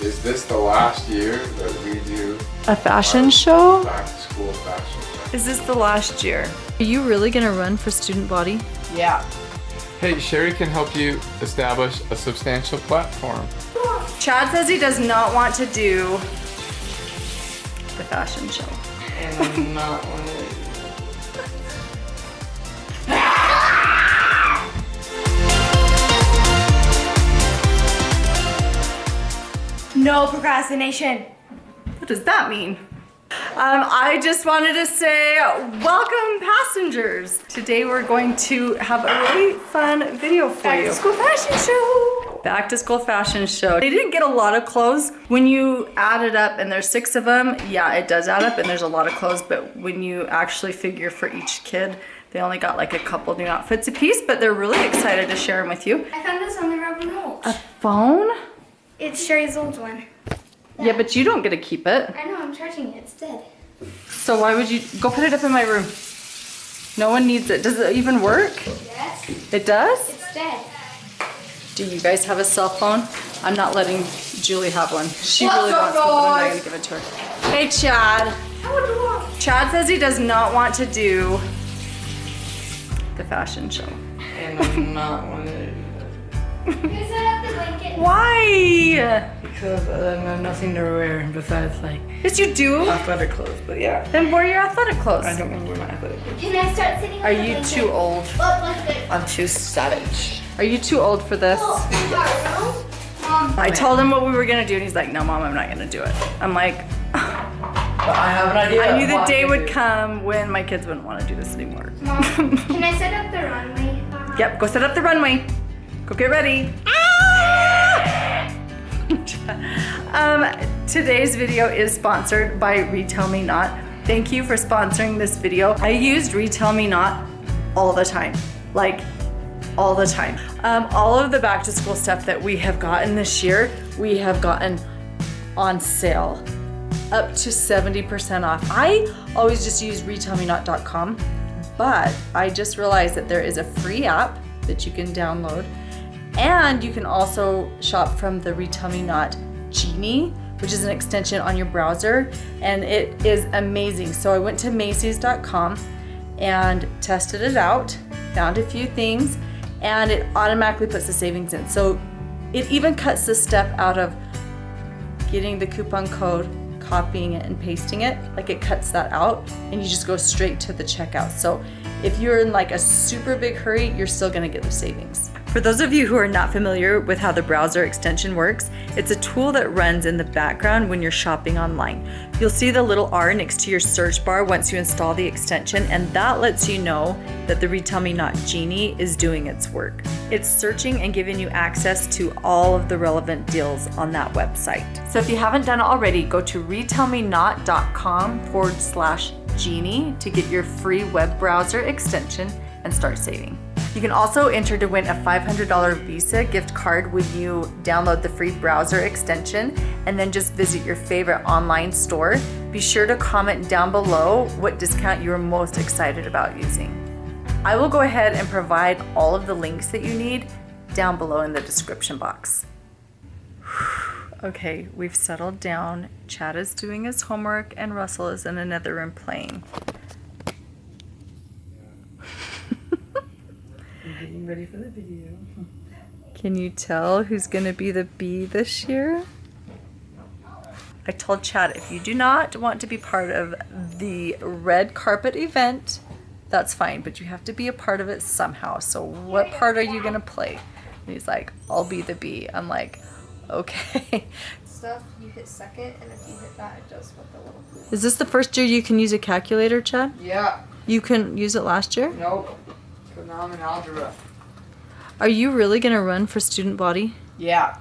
Is this the last year that we do A fashion show? back to school fashion show? Is this the last year? Are you really gonna run for student body? Yeah. Hey, Shari can help you establish a substantial platform. Chad says he does not want to do the fashion show. No procrastination. What does that mean? Um, I just wanted to say welcome passengers. Today we're going to have a really fun video for Back you. to school fashion show. Back to school fashion show. They didn't get a lot of clothes. When you add it up and there's six of them, yeah, it does add up and there's a lot of clothes, but when you actually figure for each kid, they only got like a couple new outfits a piece, but they're really excited to share them with you. I found this on the rubber mulch. A phone? It's Shari's old one. Yeah, but you don't get to keep it. I know, I'm charging it. It's dead. So why would you, go put it up in my room. No one needs it. Does it even work? Yes. It does? It's dead. Do you guys have a cell phone? I'm not letting Julie have one. She What's really wants one, but I'm not gonna give it to her. Hey Chad. How do you want? Chad says he does not want to do the fashion show. And I'm not one of You set up the blanket. Why? Because I have nothing to wear besides like Yes, you do. athletic clothes. But yeah, Then wear your athletic clothes. I don't want to wear my athletic clothes. Can I start sitting on Are the you blanket? too old? Look, look, look. I'm too savage. Are you too old for this? Oh. Mom, I told him what we were gonna do and he's like, no mom, I'm not gonna do it. I'm like, But I have an idea. I knew the day would come when my kids wouldn't wanna do this anymore. Mom, can I set up the runway? Uh, Yep, go set up the runway. Go get ready. Um, today's video is sponsored by Retail Me Not. Thank you for sponsoring this video. I used Retail Me Not all the time, like all the time. Um, all of the back to school stuff that we have gotten this year, we have gotten on sale up to 70% off. I always just use retailmenot.com, but I just realized that there is a free app that you can download and you can also shop from the Retail Me Not Genie, which is an extension on your browser, and it is amazing. So I went to Macy's.com and tested it out, found a few things, and it automatically puts the savings in. So it even cuts the step out of getting the coupon code, copying it and pasting it, like it cuts that out and you just go straight to the checkout. So if you're in like a super big hurry, you're still gonna get the savings. For those of you who are not familiar with how the browser extension works, it's a tool that runs in the background when you're shopping online. You'll see the little R next to your search bar once you install the extension, and that lets you know that the Retail Me Not Genie is doing its work. It's searching and giving you access to all of the relevant deals on that website. So if you haven't done it already, go to retailmenot.com forward slash genie to get your free web browser extension and start saving. You can also enter to win a $500 Visa gift card when you download the free browser extension and then just visit your favorite online store. Be sure to comment down below what discount you're most excited about using. I will go ahead and provide all of the links that you need down below in the description box. Okay, we've settled down. Chad is doing his homework and Russell is in another room playing. I'm ready for the video. Can you tell who's gonna be the bee this year? I told Chad if you do not want to be part of the red carpet event, that's fine, but you have to be a part of it somehow. So what part are you gonna play? And he's like, I'll be the bee. I'm like, okay. Stuff, you hit second, and if you hit that, it does what the little. Is this the first year you can use a calculator, Chad? Yeah. You couldn't use it last year? Nope. Because now I'm in algebra. Are you really gonna run for student body? Yeah.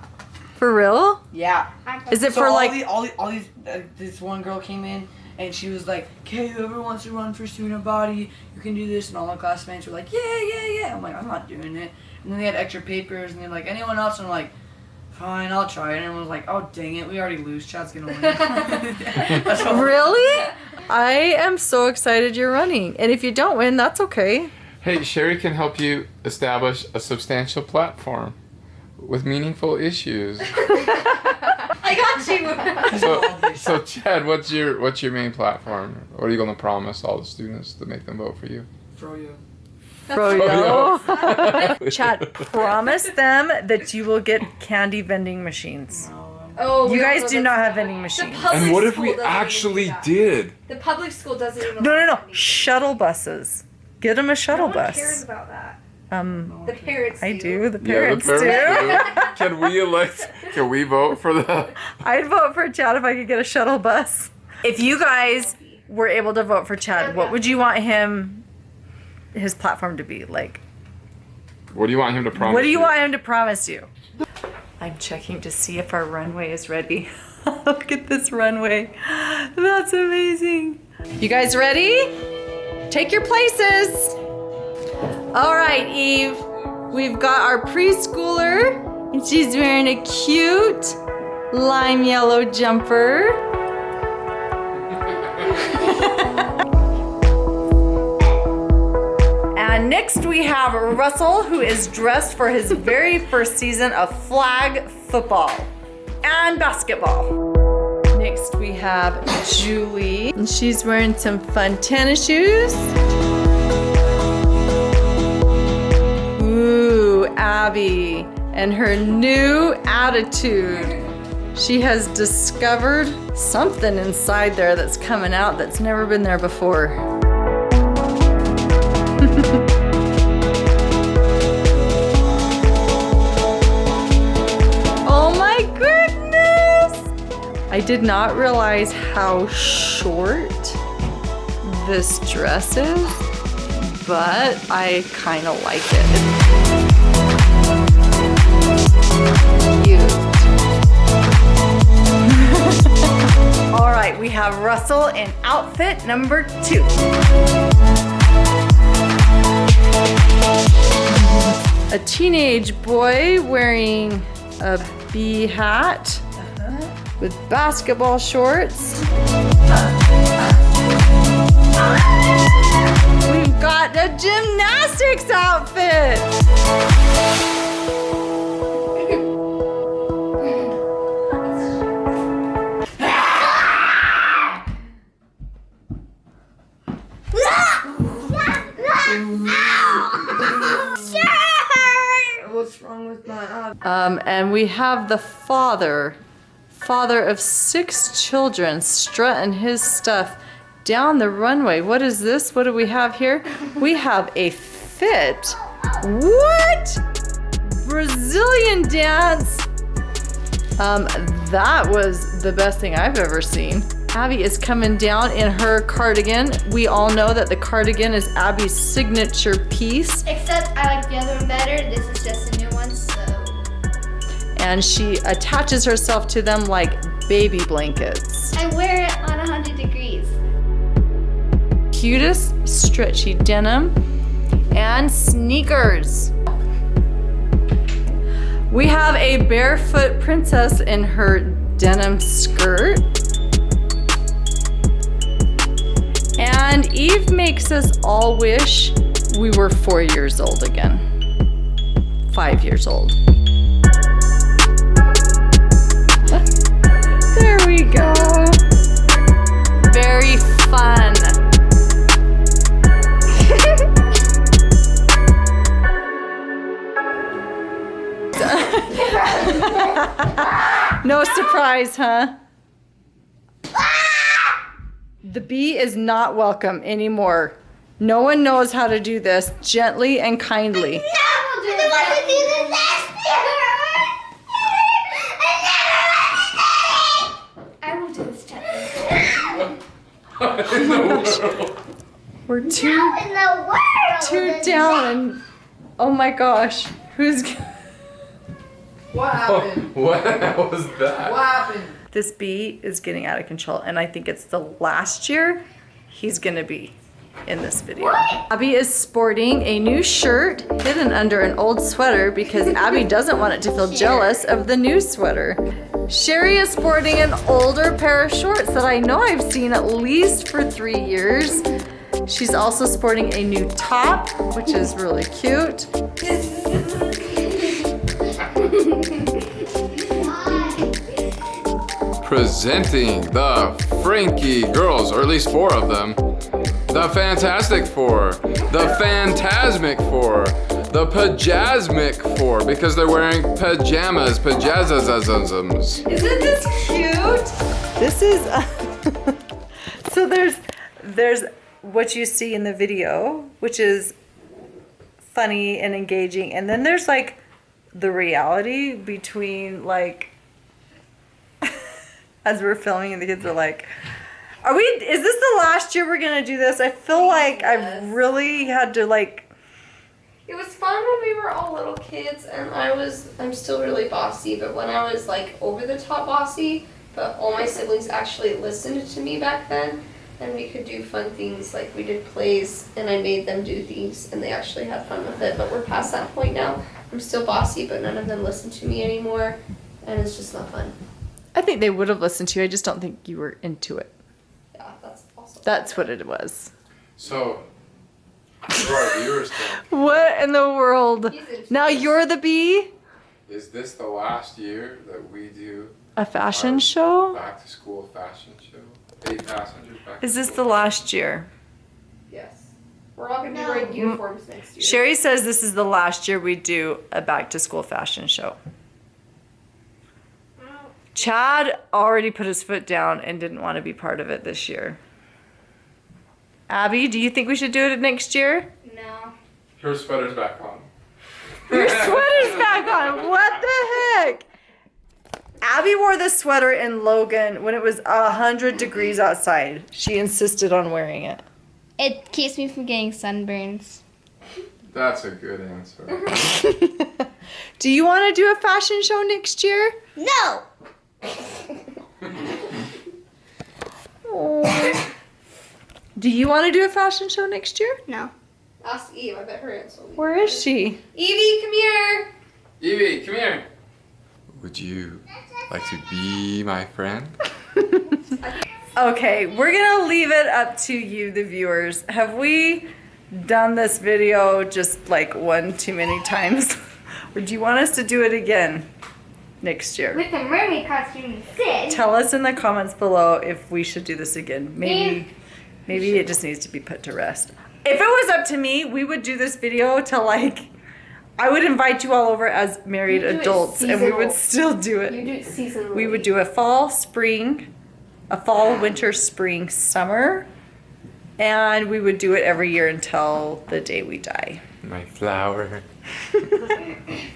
For real? Yeah. Is it So for all like the, all, the, all these uh, this one girl came in and she was like, "Okay, whoever wants to run for student body, you can do this." And all my classmates were like, "Yeah, yeah, yeah." I'm like, "I'm not doing it." And then they had extra papers and they're like, "Anyone else?" And I'm like, "Fine, I'll try." it. And everyone was like, "Oh, dang it, we already lose. Chad's gonna win." Really? I am so excited you're running. And if you don't win, that's okay. Hey, Shari can help you establish a substantial platform with meaningful issues. I got So, so Chad, what's your what's your main platform? What are you going to promise all the students to make them vote for you? Froyo. Froyo. Chad, promise them that you will get candy vending machines. Oh, You we guys don't do know not that's- have vending machines. And what if we doesn't even do actually did? The public school doesn't even. No, no, no. vending. Shuttle buses. Get them a shuttle no one cares bus. about that. Um, The parents. I do. The Yeah, parents, the parents do. Can we elect? Can we vote for that? I'd vote for Chad if I could get a shuttle bus. If you guys were able to vote for Chad, what would you want him, his platform to be? Like, What do you want him to promise? what do you want him to promise you? I'm checking to see if our runway is ready. Look at this runway. That's amazing. You guys ready? Take your places. All right, Eve. We've got our preschooler, and she's wearing a cute lime yellow jumper. And next we have Russell, who is dressed for his very first season of flag football and basketball. Next we have Julie, and she's wearing some fun tennis shoes. Ooh, Abby, and her new attitude. She has discovered something inside there that's coming out that's never been there before. I did not realize how short this dress is, but I kind of like it. All right, we have Russell in outfit number two. A teenage boy wearing a bee hat with basketball shorts. We've got a gymnastics outfit. What's wrong with my eye? Um, and we have the father, father of six children, strutting his stuff down the runway. What is this? What do we have here? We have a fit. What? Brazilian dance. Um, that was the best thing I've ever seen. Abby is coming down in her cardigan. We all know that the cardigan is Abby's signature piece. Except I like the other one better. This is just and she attaches herself to them like baby blankets. I wear it on 100 degrees. Cutest stretchy denim and sneakers. We have a barefoot princess in her denim skirt. And Eve makes us all wish we were four years old again. Five years old. We go. Very fun. no surprise, huh? The bee is not welcome anymore. No one knows how to do this gently and kindly. I will do this challenge. Oh We're too in the world. too down and oh my gosh, who's g- What oh, happened? what was that? What happened? this bee is getting out of control and I think it's the last year he's gonna be in this video. Abby is sporting a new shirt hidden under an old sweater because Abby doesn't want it to feel jealous of the new sweater. Shari is sporting an older pair of shorts that I know I've seen at least for three years. She's also sporting a new top, which is really cute. presenting the Franke girls, or at least four of them, the Fantastic Four, the Phantasmic Four, the Pajasmic Four, because they're wearing pajamas, pajazazazums. Isn't this cute? This is uh, so there's there's what you see in the video, which is funny and engaging, and then there's like the reality between like as we're filming and the kids are like are we is this the last year we're gonna do this? I feel like I've really had to like It was fun when we were all little kids, and I was, I'm still really bossy, but when I was like over the top bossy, but all my siblings actually listened to me back then, and we could do fun things like we did plays, and I made them do things, and they actually had fun with it. But we're past that point now. I'm still bossy, but none of them listen to me anymore, and it's just not fun. I think they would have listened to you. I just don't think you were into it. Yeah, that's also. That's what it was. So, for our viewers, then, What in the world? Now you're the bee? is this the last year that we do A fashion show? back to school fashion show? Eight passengers back Is this the last year? Yes. We're all gonna be wearing uniforms next year. Shari says this is the last year we do a back to school fashion show. Chad already put his foot down and didn't want to be part of it this year. Abby, do you think we should do it next year? No. Her sweater's back on. Your sweater's back on. What the heck? Abby wore this sweater in Logan when it was a hundred degrees outside. She insisted on wearing it. It keeps me from getting sunburns. That's a good answer. do you want to do a fashion show next year? No. Do you want to do a fashion show next year? No. Ask Eve. I bet her answer will be. Where is she? Evie, come here. Evie, come here. Would you like to be my friend? Okay, we're gonna leave it up to you, the viewers. Have we done this video just like one too many times? or do you want us to do it again next year? With the mermaid costume instead. Tell us in the comments below if we should do this again. Maybe, maybe it just needs to be put to rest. If it was up to me, we would do this video to like, I would invite you all over as married You do it adults and we would still do it. You do it seasonally. We would do a fall, spring, a fall, winter, spring, summer, and we would do it every year until the day we die. My flower.